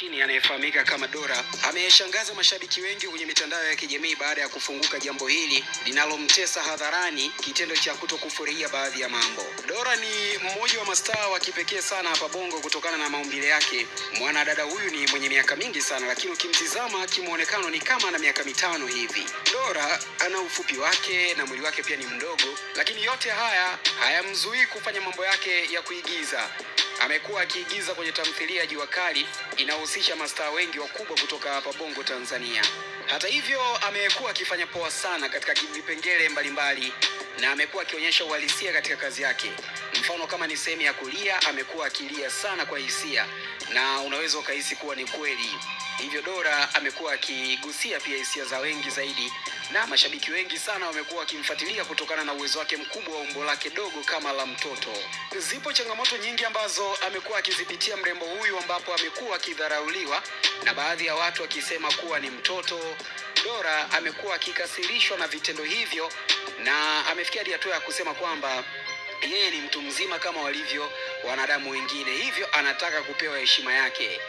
Tanzania anayefahamika kama Dora ameshangaza mashabiki wengi kwenye mitandao ya kijamii baada ya kufunguka jambo hili linalomtesa hadharani, kitendo cha kutokufurahia baadhi ya mambo. Dora ni mmoja wa mastaa wa kipekee sana hapa Bongo kutokana na maumbile yake. Mwanadada huyu ni mwenye miaka mingi sana, lakini ukimtizama kimwonekano ni kama ana miaka mitano hivi. Dora ana ufupi wake na mwili wake pia ni mdogo, lakini yote haya hayamzuii kufanya mambo yake ya kuigiza. Amekuwa akiigiza kwenye tamthilia Jua Kali inayohusisha mastaa wengi wakubwa kutoka hapa Bongo Tanzania. Hata hivyo, amekuwa akifanya poa sana katika vipengele mbalimbali na amekuwa akionyesha uhalisia katika kazi yake. Mfano kama ni sehemu ya kulia, amekuwa akilia sana kwa hisia na unaweza ukahisi kuwa ni kweli. Hivyo Dora amekuwa akigusia pia hisia za wengi zaidi, na mashabiki wengi sana wamekuwa wakimfuatilia kutokana na uwezo wake mkubwa wa umbo lake dogo kama la mtoto. Zipo changamoto nyingi ambazo amekuwa akizipitia mrembo huyu, ambapo amekuwa akidharauliwa na baadhi ya watu akisema kuwa ni mtoto. Dora amekuwa akikasirishwa na vitendo hivyo na amefikia hatua ya kusema kwamba yeye ni mtu mzima kama walivyo wanadamu wengine, hivyo anataka kupewa heshima yake.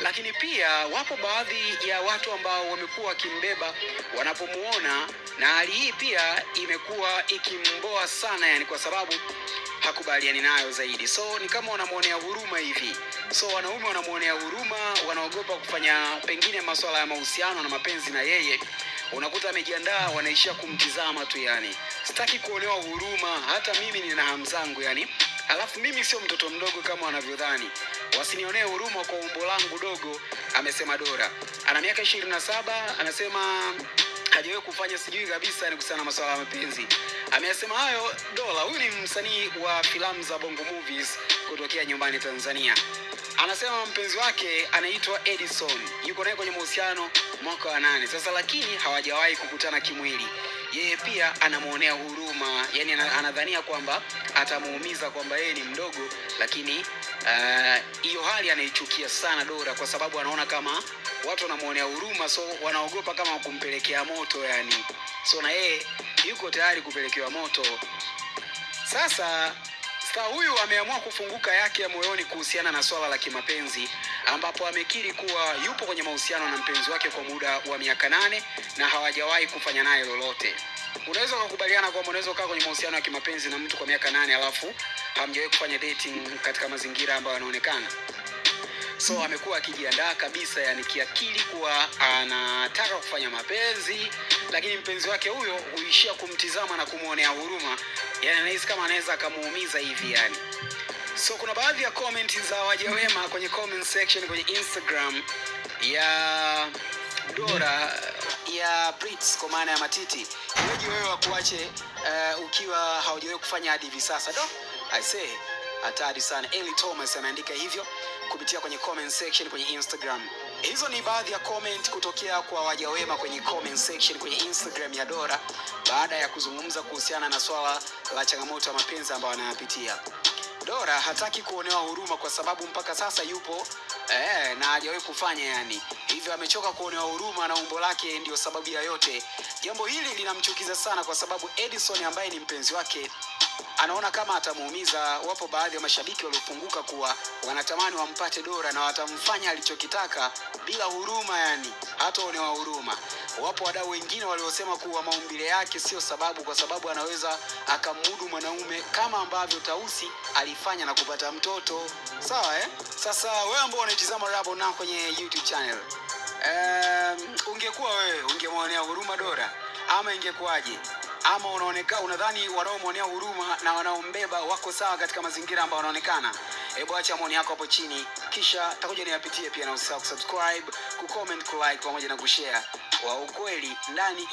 Lakini pia wapo baadhi ya watu ambao wamekuwa wakimbeba wanapomuona, na hali hii pia imekuwa ikimboa sana, yani kwa sababu hakubaliani nayo zaidi, so ni kama wanamwonea huruma hivi. So wanaume wanamwonea huruma, wanaogopa kufanya pengine masuala ya mahusiano na mapenzi na yeye unakuta amejiandaa, wanaishia kumtizama tu. Yani sitaki kuonewa huruma, hata mimi nina hamu zangu yani. Alafu mimi sio mtoto mdogo kama wanavyodhani, wasinionee huruma kwa umbo langu dogo, amesema Dora. Ana miaka ishirini na saba, anasema hajawahi kufanya sijui kabisa ni kuhusiana na masuala ya mapenzi. Ameyasema hayo Dola. Huyu ni msanii wa filamu za Bongo Movies kutokea nyumbani Tanzania. Anasema mpenzi wake anaitwa Edison, yuko naye kwenye mahusiano mwaka wa nane sasa, lakini hawajawahi kukutana kimwili. Yeye pia anamwonea huruma, yani anadhania kwamba atamuumiza kwamba yeye ni mdogo, lakini hiyo uh, hali anaichukia sana Dora kwa sababu anaona kama watu wanamwonea huruma, so wanaogopa kama kumpelekea moto yani, so na yeye yuko tayari kupelekewa moto. Sasa star huyu ameamua kufunguka yake ya moyoni kuhusiana na swala la kimapenzi, ambapo amekiri kuwa yupo kwenye mahusiano na mpenzi wake kwa muda wa miaka nane na hawajawahi kufanya naye lolote. Unaweza ukakubaliana kwamba unaweza ukaa kwenye mahusiano ya kimapenzi na mtu kwa miaka nane alafu hamjawahi kufanya dating katika mazingira ambayo yanaonekana so amekuwa akijiandaa kabisa, yani kiakili, kuwa anataka kufanya mapenzi, lakini mpenzi wake huyo huishia kumtizama na kumwonea huruma, yani anahisi kama anaweza akamuumiza hivi yani. So kuna baadhi ya comment za waja wema kwenye comment section kwenye Instagram ya Dora ya Brits kwa maana ya matiti. Iweje wewe wakuache uh, ukiwa haujawahi kufanya hadi hivi sasa? Do I say hatari sana. Eli Thomas ameandika hivyo kupitia kwenye comment section kwenye Instagram. Hizo ni baadhi ya comment kutokea kwa waja wema kwenye comment section kwenye Instagram ya Dora baada ya kuzungumza kuhusiana na swala la changamoto ya mapenzi ambayo anayapitia. Dora hataki kuonewa huruma kwa sababu mpaka sasa yupo eh, na hajawahi kufanya yani, hivyo amechoka kuonewa huruma na umbo lake ndiyo sababu ya yote. Jambo hili linamchukiza sana kwa sababu Edison ambaye ni mpenzi wake anaona kama atamuumiza. Wapo baadhi ya mashabiki waliopunguka kuwa wanatamani wampate Dora na watamfanya alichokitaka bila huruma, yani hata waonewa huruma. Wapo wadau wengine waliosema kuwa maumbile yake sio sababu, kwa sababu anaweza akamudu mwanaume kama ambavyo Tausi alifanya na kupata mtoto. Sawa eh? Sasa wewe ambao unaitizama Rabo na kwenye YouTube channel um, ungekuwa wewe ungemwonea huruma Dora ama ingekuwaje? Ama unaonekana unadhani wanaomwonea huruma na wanaombeba wako sawa katika mazingira ambayo wanaonekana? Hebu acha maoni yako hapo chini, kisha takuja niyapitie pia, na usisahau kusubscribe, kucomment, kulike pamoja na kushare. Wa ukweli ndani